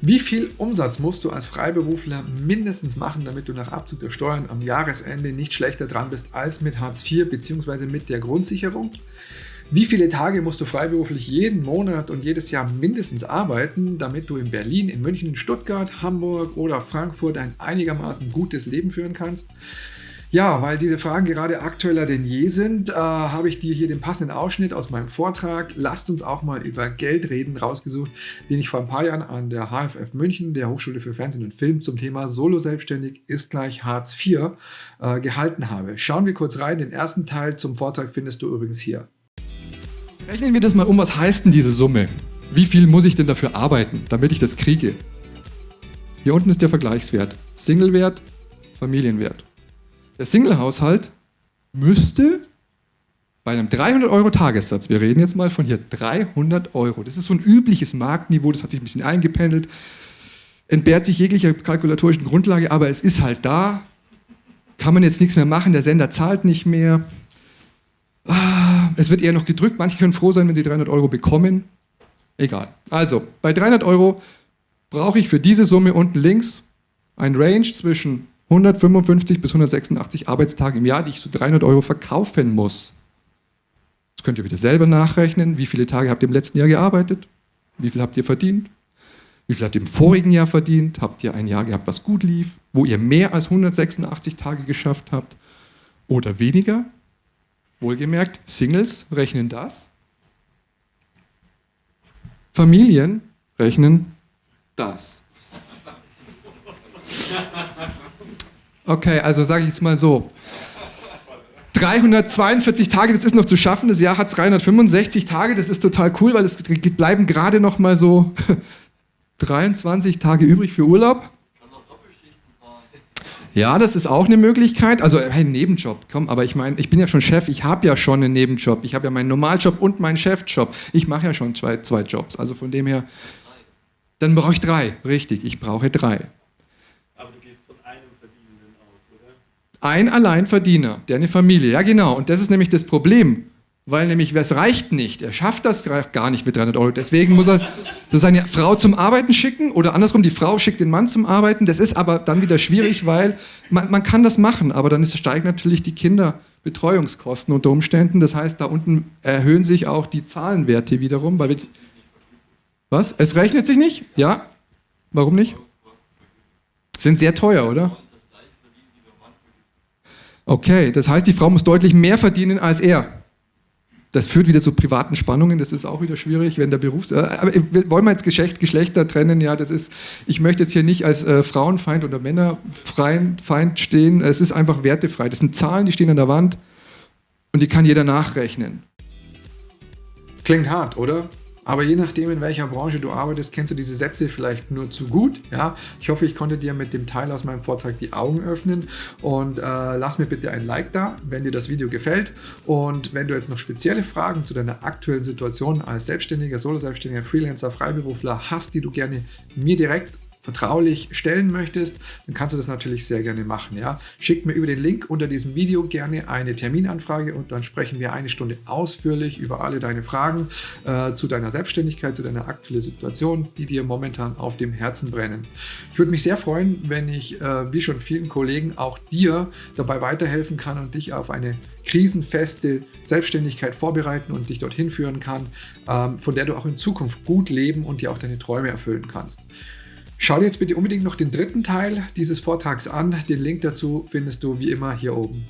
Wie viel Umsatz musst du als Freiberufler mindestens machen, damit du nach Abzug der Steuern am Jahresende nicht schlechter dran bist als mit Hartz IV bzw. mit der Grundsicherung? Wie viele Tage musst du freiberuflich jeden Monat und jedes Jahr mindestens arbeiten, damit du in Berlin, in München, Stuttgart, Hamburg oder Frankfurt ein einigermaßen gutes Leben führen kannst? Ja, weil diese Fragen gerade aktueller denn je sind, äh, habe ich dir hier den passenden Ausschnitt aus meinem Vortrag Lasst uns auch mal über Geld reden rausgesucht, den ich vor ein paar Jahren an der HFF München, der Hochschule für Fernsehen und Film, zum Thema Solo-Selbstständig ist gleich Hartz IV äh, gehalten habe. Schauen wir kurz rein. Den ersten Teil zum Vortrag findest du übrigens hier. Rechnen wir das mal um, was heißt denn diese Summe? Wie viel muss ich denn dafür arbeiten, damit ich das kriege? Hier unten ist der Vergleichswert. Singlewert, Familienwert. Der Single-Haushalt müsste bei einem 300 Euro Tagessatz, wir reden jetzt mal von hier 300 Euro, das ist so ein übliches Marktniveau, das hat sich ein bisschen eingependelt, entbehrt sich jeglicher kalkulatorischen Grundlage, aber es ist halt da, kann man jetzt nichts mehr machen, der Sender zahlt nicht mehr, ah, es wird eher noch gedrückt, manche können froh sein, wenn sie 300 Euro bekommen, egal. Also, bei 300 Euro brauche ich für diese Summe unten links ein Range zwischen 155 bis 186 Arbeitstage im Jahr, die ich zu 300 Euro verkaufen muss. Das könnt ihr wieder selber nachrechnen. Wie viele Tage habt ihr im letzten Jahr gearbeitet? Wie viel habt ihr verdient? Wie viel habt ihr im vorigen Jahr verdient? Habt ihr ein Jahr gehabt, was gut lief? Wo ihr mehr als 186 Tage geschafft habt? Oder weniger? Wohlgemerkt, Singles rechnen das. Familien rechnen das. Okay, also sage ich jetzt mal so. 342 Tage, das ist noch zu schaffen. Das Jahr hat 365 Tage, das ist total cool, weil es bleiben gerade noch mal so 23 Tage übrig für Urlaub. Ja, das ist auch eine Möglichkeit. Also hey, Nebenjob, komm, aber ich meine, ich bin ja schon Chef, ich habe ja schon einen Nebenjob. Ich habe ja meinen Normaljob und meinen Chefjob. Ich mache ja schon zwei, zwei Jobs. Also von dem her, dann brauche ich drei. Richtig, ich brauche drei. Ein Alleinverdiener, der eine Familie, ja genau, und das ist nämlich das Problem, weil nämlich, es reicht nicht, er schafft das gar nicht mit 300 Euro, deswegen muss er so seine Frau zum Arbeiten schicken oder andersrum, die Frau schickt den Mann zum Arbeiten, das ist aber dann wieder schwierig, weil man, man kann das machen, aber dann ist, steigen natürlich die Kinderbetreuungskosten unter Umständen, das heißt, da unten erhöhen sich auch die Zahlenwerte wiederum, weil wir, was? Es rechnet sich nicht? Ja? Warum nicht? Sind sehr teuer, oder? Okay, das heißt, die Frau muss deutlich mehr verdienen als er. Das führt wieder zu privaten Spannungen, das ist auch wieder schwierig, wenn der Beruf... Äh, aber wollen wir jetzt Geschlecht, Geschlechter trennen? Ja, das ist... Ich möchte jetzt hier nicht als äh, Frauenfeind oder Männerfeind stehen, es ist einfach wertefrei. Das sind Zahlen, die stehen an der Wand und die kann jeder nachrechnen. Klingt hart, oder? Aber je nachdem, in welcher Branche du arbeitest, kennst du diese Sätze vielleicht nur zu gut. Ja? Ich hoffe, ich konnte dir mit dem Teil aus meinem Vortrag die Augen öffnen und äh, lass mir bitte ein Like da, wenn dir das Video gefällt. Und wenn du jetzt noch spezielle Fragen zu deiner aktuellen Situation als Selbstständiger, Solo-Selbstständiger, Freelancer, Freiberufler hast, die du gerne mir direkt vertraulich stellen möchtest, dann kannst du das natürlich sehr gerne machen. Ja? Schick mir über den Link unter diesem Video gerne eine Terminanfrage und dann sprechen wir eine Stunde ausführlich über alle deine Fragen äh, zu deiner Selbstständigkeit, zu deiner aktuellen Situation, die dir momentan auf dem Herzen brennen. Ich würde mich sehr freuen, wenn ich, äh, wie schon vielen Kollegen, auch dir dabei weiterhelfen kann und dich auf eine krisenfeste Selbstständigkeit vorbereiten und dich dorthin führen kann, ähm, von der du auch in Zukunft gut leben und dir auch deine Träume erfüllen kannst. Schau dir jetzt bitte unbedingt noch den dritten Teil dieses Vortrags an. Den Link dazu findest du wie immer hier oben.